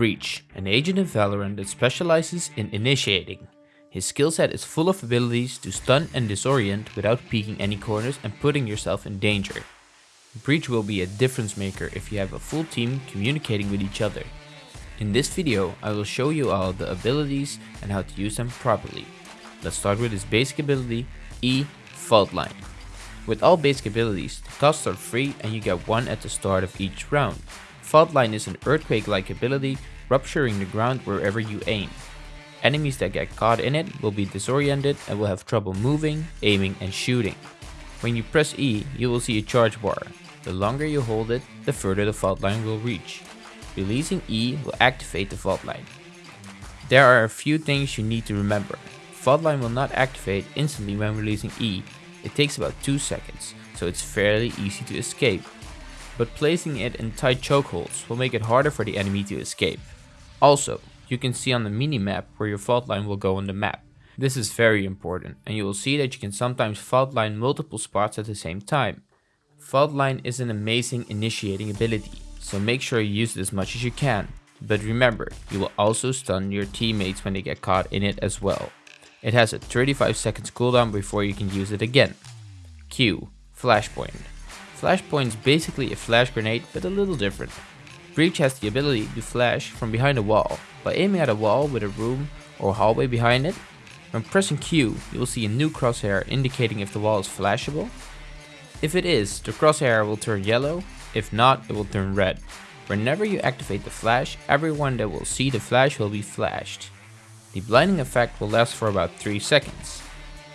Breach, an agent in Valorant that specializes in initiating. His skill set is full of abilities to stun and disorient without peeking any corners and putting yourself in danger. Breach will be a difference maker if you have a full team communicating with each other. In this video, I will show you all the abilities and how to use them properly. Let's start with his basic ability, E Fault Line. With all basic abilities, the costs are free and you get one at the start of each round. Fault Line is an earthquake-like ability, rupturing the ground wherever you aim. Enemies that get caught in it will be disoriented and will have trouble moving, aiming and shooting. When you press E, you will see a charge bar. The longer you hold it, the further the fault line will reach. Releasing E will activate the fault line. There are a few things you need to remember. Fault line will not activate instantly when releasing E. It takes about 2 seconds, so it's fairly easy to escape. But placing it in tight chokeholds will make it harder for the enemy to escape. Also, you can see on the mini-map where your fault line will go on the map. This is very important, and you will see that you can sometimes fault line multiple spots at the same time. Fault line is an amazing initiating ability, so make sure you use it as much as you can. But remember, you will also stun your teammates when they get caught in it as well. It has a 35 seconds cooldown before you can use it again. Q. Flashpoint. Flashpoint is basically a flash grenade but a little different. Breach has the ability to flash from behind a wall. By aiming at a wall with a room or hallway behind it, when pressing Q, you will see a new crosshair indicating if the wall is flashable if it is, the crosshair will turn yellow, if not, it will turn red. Whenever you activate the flash, everyone that will see the flash will be flashed. The blinding effect will last for about 3 seconds.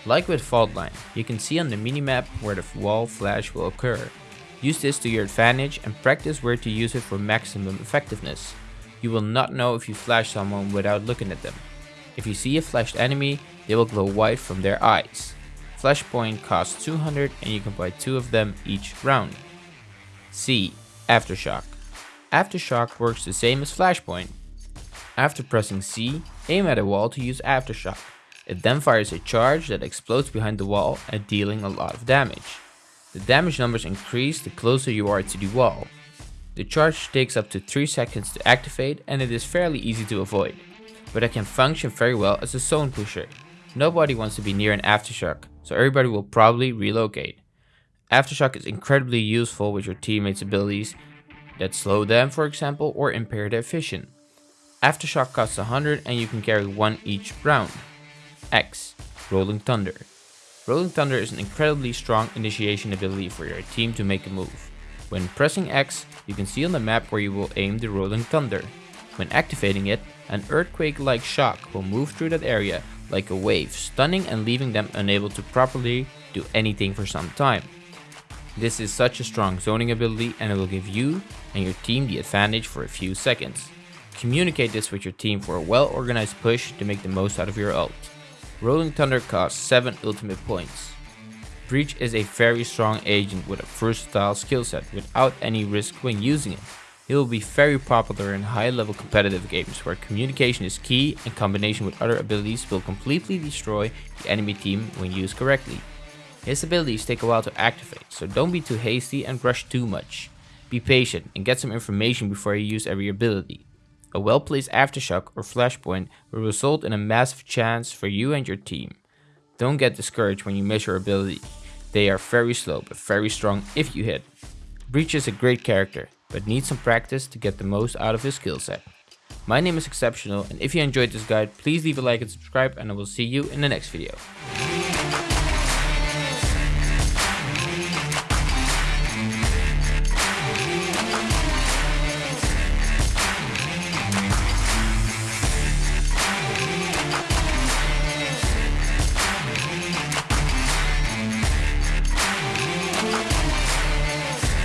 Like with Fault Line, you can see on the minimap where the wall flash will occur. Use this to your advantage and practice where to use it for maximum effectiveness. You will not know if you flash someone without looking at them. If you see a flashed enemy, they will glow white from their eyes. Flashpoint costs 200 and you can buy 2 of them each round. C. Aftershock. Aftershock works the same as Flashpoint. After pressing C, aim at a wall to use Aftershock. It then fires a charge that explodes behind the wall and dealing a lot of damage. The damage numbers increase the closer you are to the wall. The charge takes up to 3 seconds to activate and it is fairly easy to avoid, but it can function very well as a zone pusher. Nobody wants to be near an Aftershock, so everybody will probably relocate. Aftershock is incredibly useful with your teammates' abilities that slow them, for example, or impair their vision. Aftershock costs 100 and you can carry one each round. X. Rolling Thunder. Rolling Thunder is an incredibly strong initiation ability for your team to make a move. When pressing X, you can see on the map where you will aim the Rolling Thunder. When activating it, an earthquake-like shock will move through that area like a wave, stunning and leaving them unable to properly do anything for some time. This is such a strong zoning ability and it will give you and your team the advantage for a few seconds. Communicate this with your team for a well organized push to make the most out of your ult. Rolling Thunder costs 7 ultimate points. Breach is a very strong agent with a versatile skill set without any risk when using it. It will be very popular in high level competitive games where communication is key and combination with other abilities will completely destroy the enemy team when used correctly. His abilities take a while to activate, so don't be too hasty and rush too much. Be patient and get some information before you use every ability. A well placed aftershock or flashpoint will result in a massive chance for you and your team. Don't get discouraged when you miss your ability. They are very slow but very strong if you hit. Breach is a great character, but needs some practice to get the most out of his skill set. My name is Exceptional and if you enjoyed this guide, please leave a like and subscribe and I will see you in the next video.